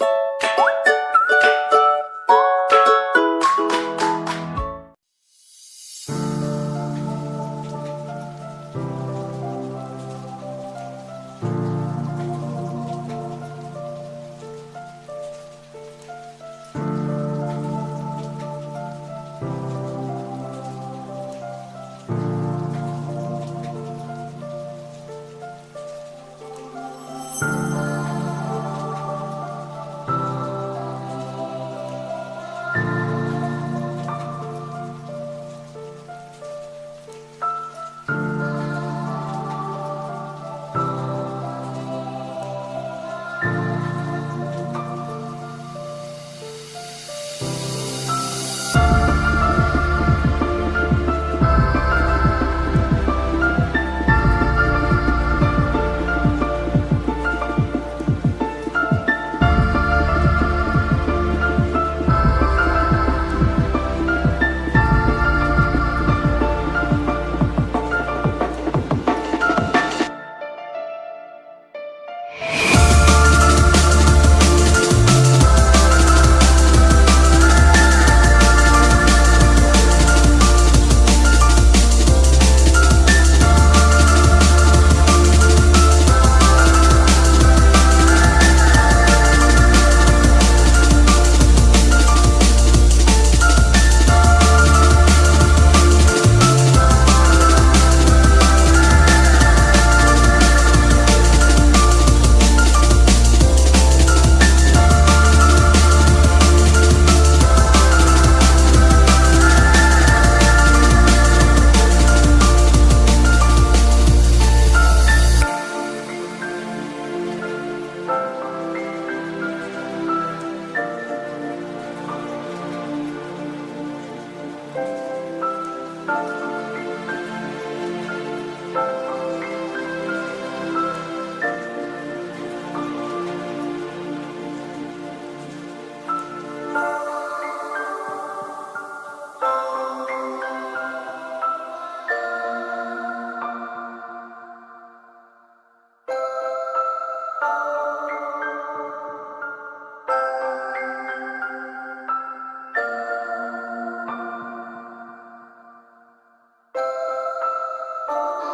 you Oh Música